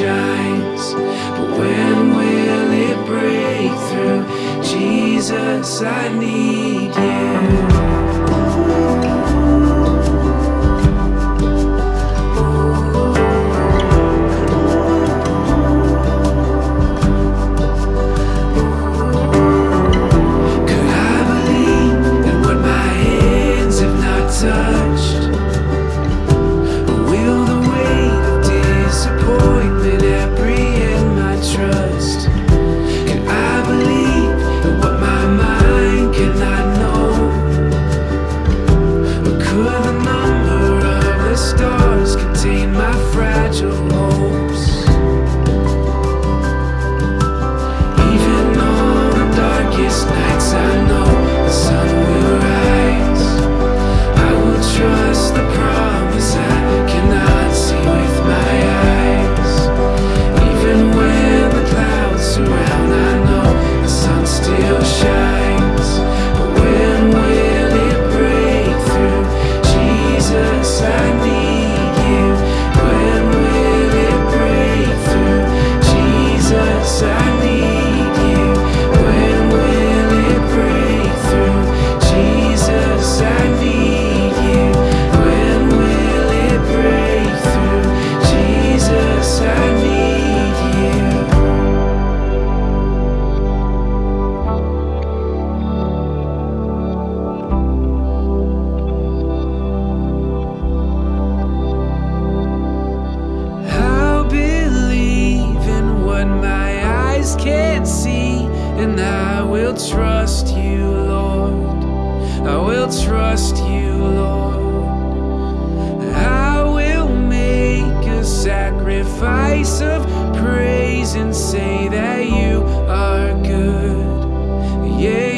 shines But when will it break through? Jesus, I need will trust you, Lord. I will trust you, Lord. I will make a sacrifice of praise and say that you are good. Yeah.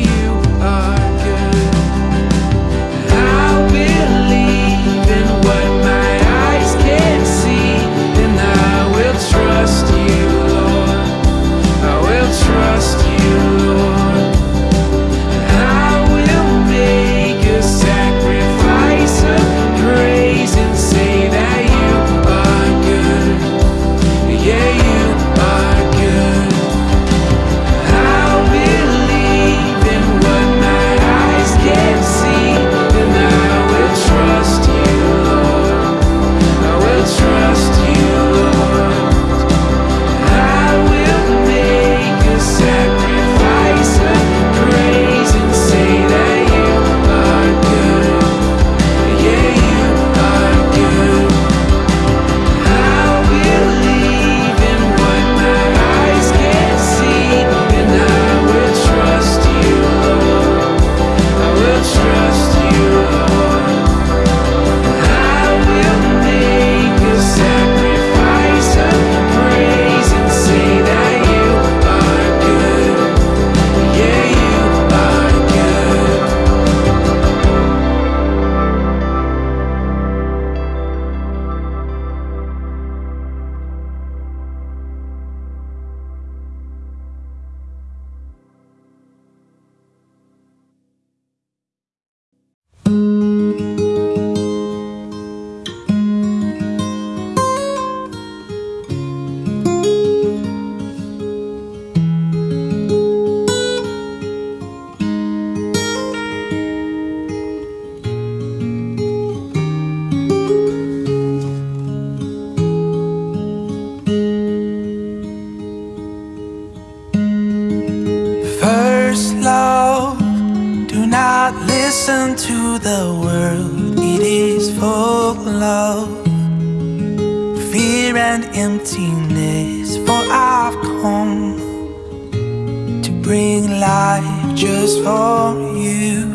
Bring life just for you,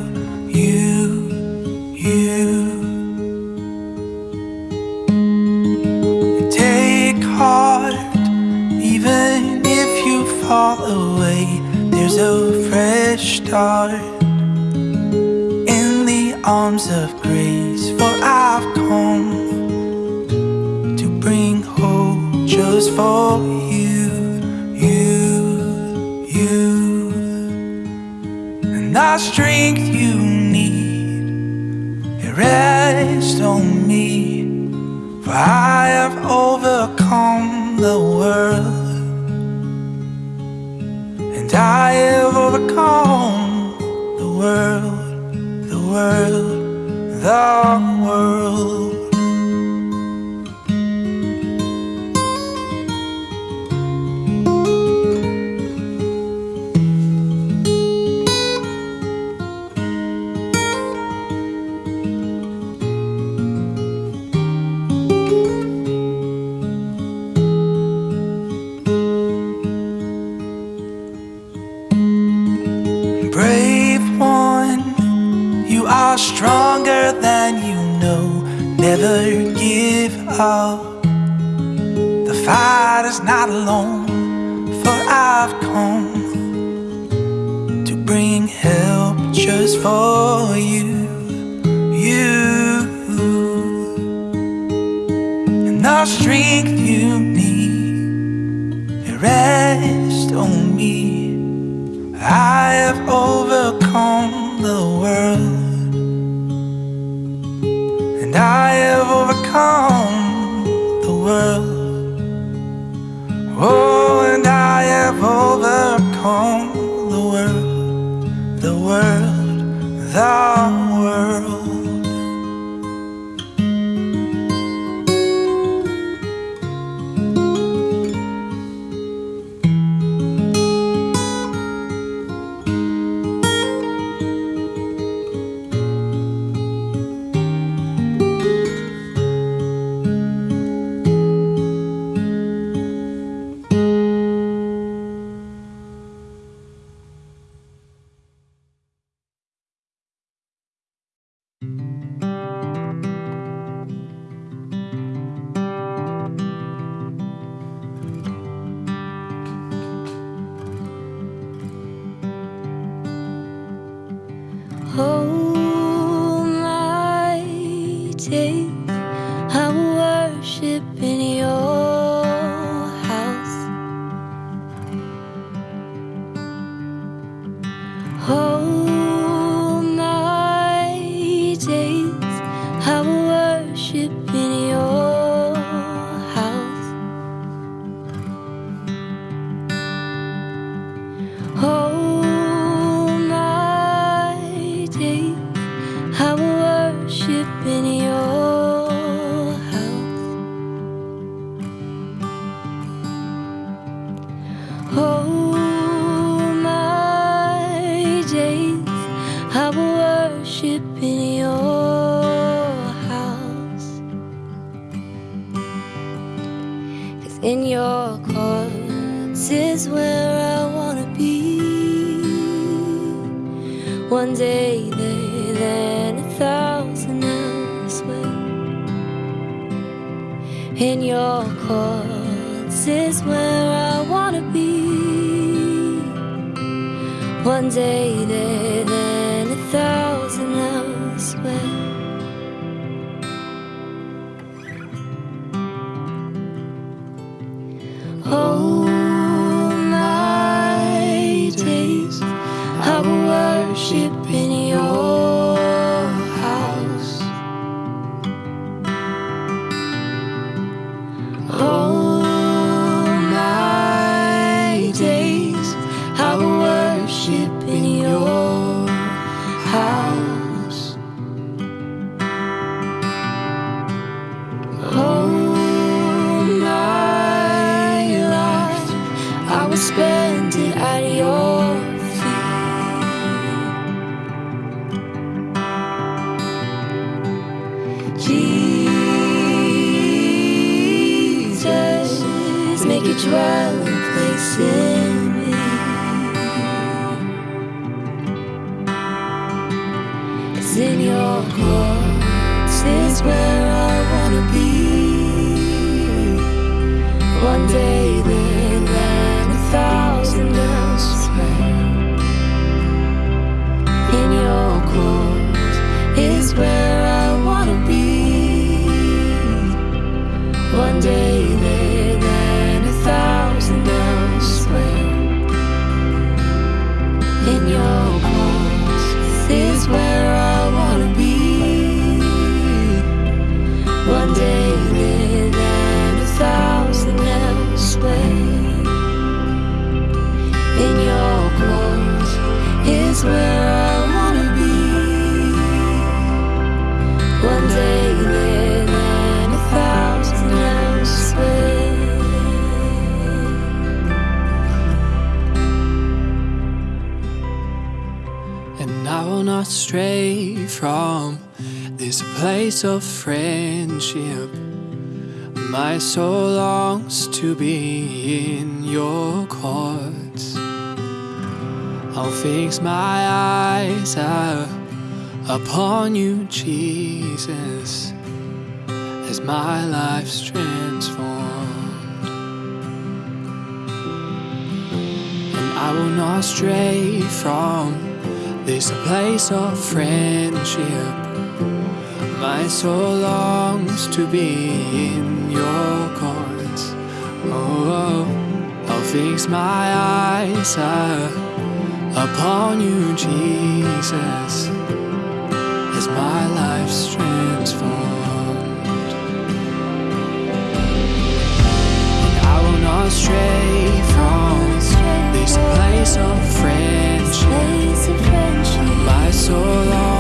you, you. Take heart, even if you fall away, there's a fresh start in the arms of grace. For I've come to bring hope just for you, Strength you need, it rests on me. For I have overcome the world, and I have overcome the world, the world, the world. I have overcome the world, and I have overcome the world. Oh, and I have overcome the world, the world, the I will worship in your house. 'Cause in your courts is where I wanna be. One day there, then a thousand elsewhere. In your courts is where I wanna be. One day there, then thousand elsewhere. All my days I will worship in your house. All not stray from this place of friendship. My soul longs to be in your courts. I'll fix my eyes uh, upon you, Jesus, as my life's transformed. And I will not stray from this place of friendship. My soul longs to be in your courts. Oh, oh. I'll fix my eyes upon you, Jesus, as my life's transformed. And I will not stray from this place of friendship. My soul longs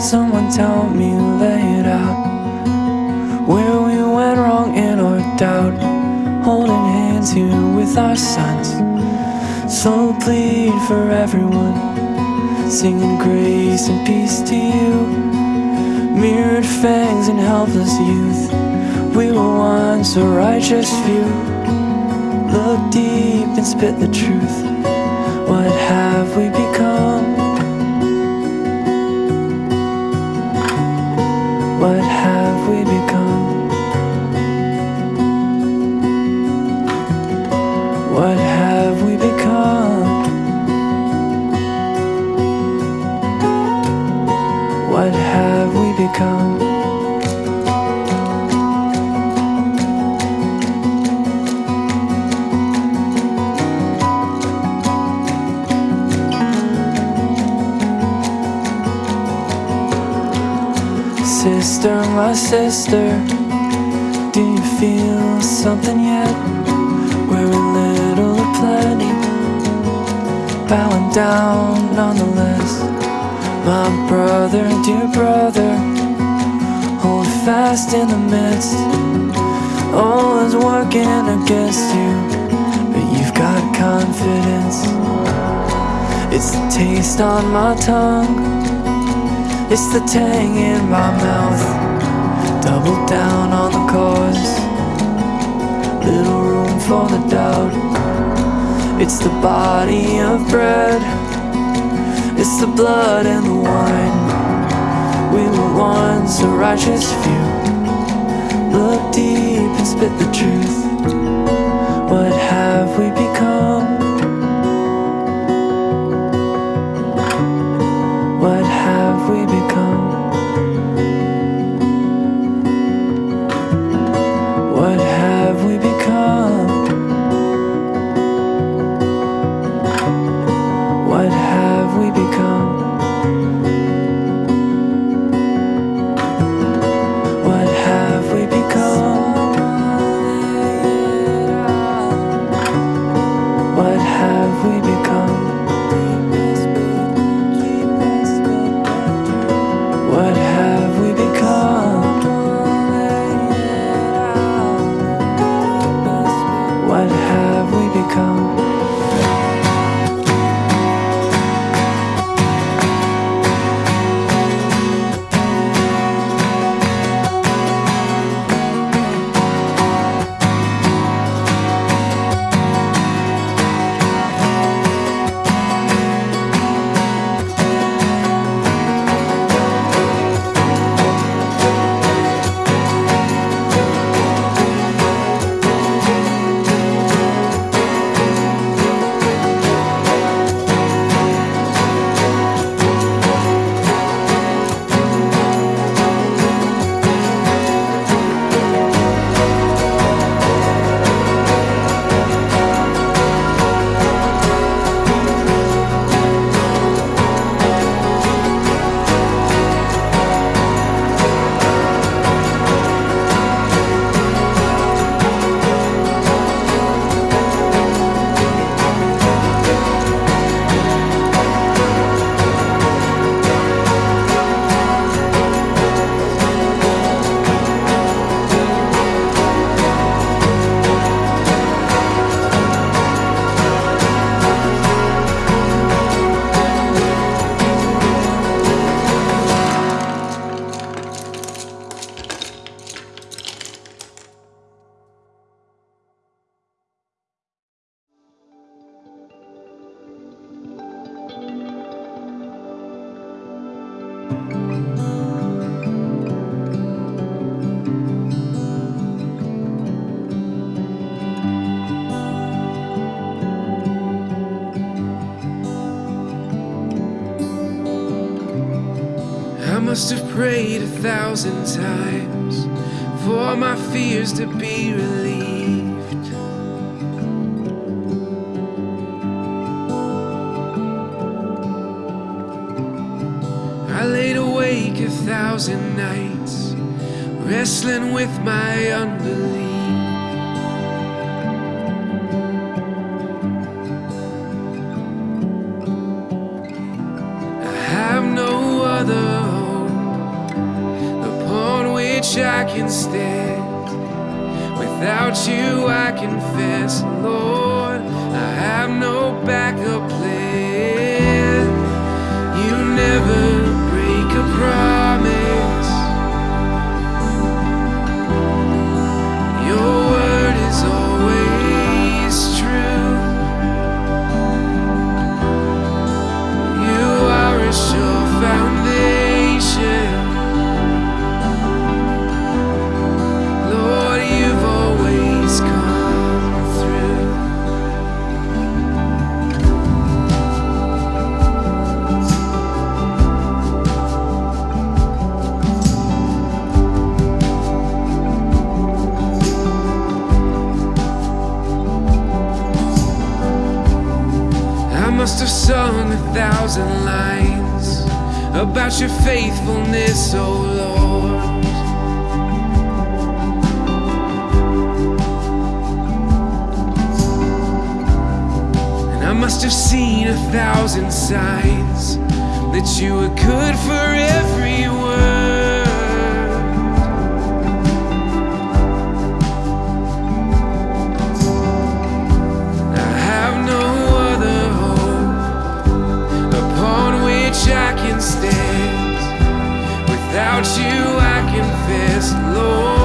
Someone tell me, lay it out. Where we went wrong in our doubt. Holding hands here with our sons. So plead for everyone. Singing grace and peace to you mirrored fangs and helpless youth. We were once a righteous few. Look deep and spit the truth. What have we become? Sister, my sister, do you feel something yet. We're a little or plenty, bowing down nonetheless. My brother, dear brother, hold fast in the midst. All is working against you, but you've got confidence. It's the taste on my tongue, it's the tang in my mouth. Double down on the cause, little room for the doubt. It's the body of bread, it's the blood and the wine. We were once a righteous few. Look deep and spit the truth. now. Must have prayed a thousand times for my fears to be relieved. I laid awake a thousand nights, wrestling with my unbelief. I can stand. Without you, I confess, Lord, I have no backup plan. You never break a promise. thousand signs that you were good for every word. I have no other hope upon which I can stand. Without you, I confess, Lord.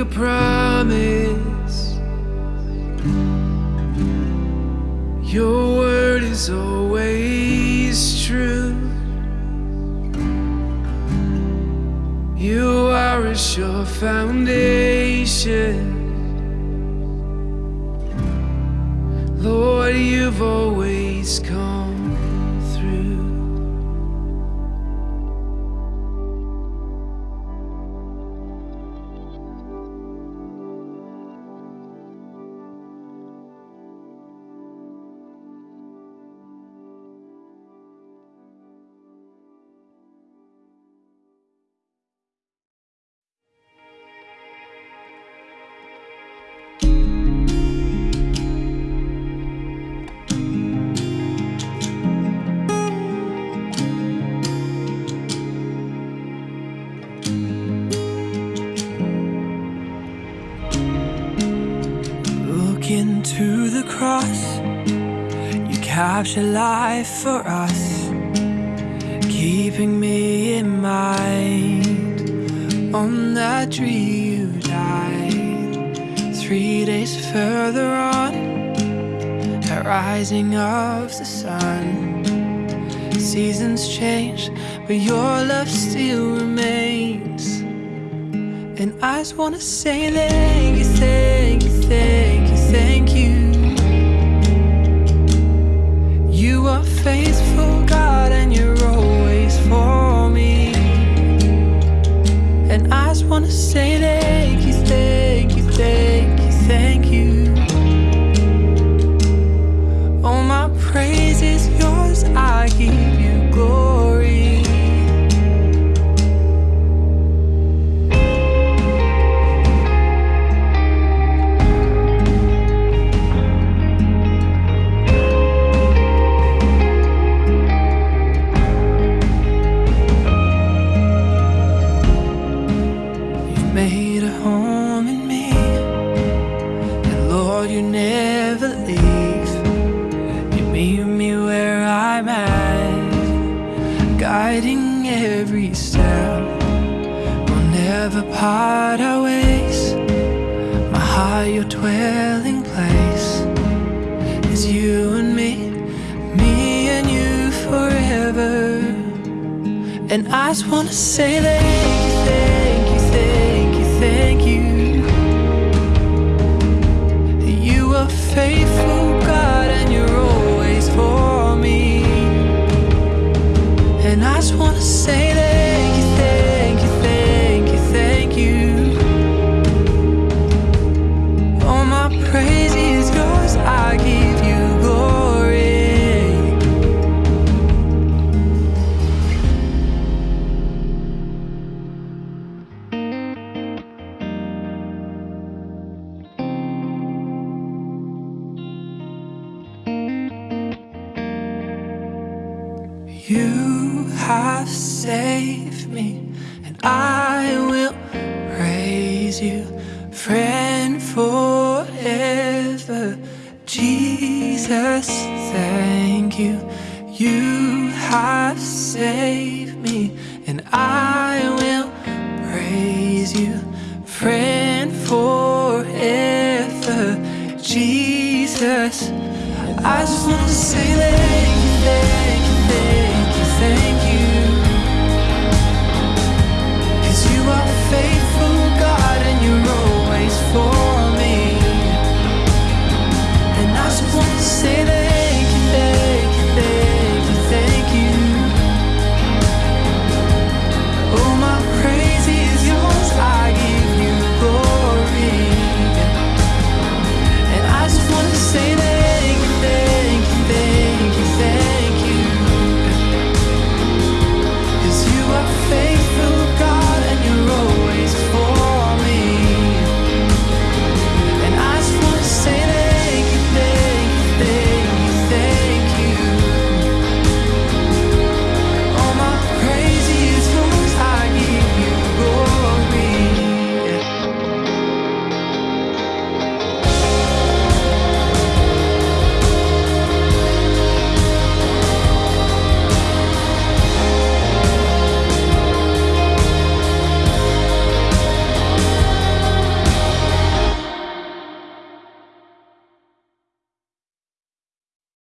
a promise. Your word is always true. You are a sure foundation. capture life for us Keeping me in mind. On that tree you died Three days further on At rising of the sun. Seasons change But your love still remains. And I just wanna say thank you, thank you, thank you. Never part our ways. My heart, your dwelling place is you and me, me and you forever. And I just wanna say thank you, thank you, thank you, thank you. You are faithful, You have saved me, and I will praise you, friend forever. Jesus, thank you. You have saved me, and I will praise you, friend forever. Jesus, I just want to say thank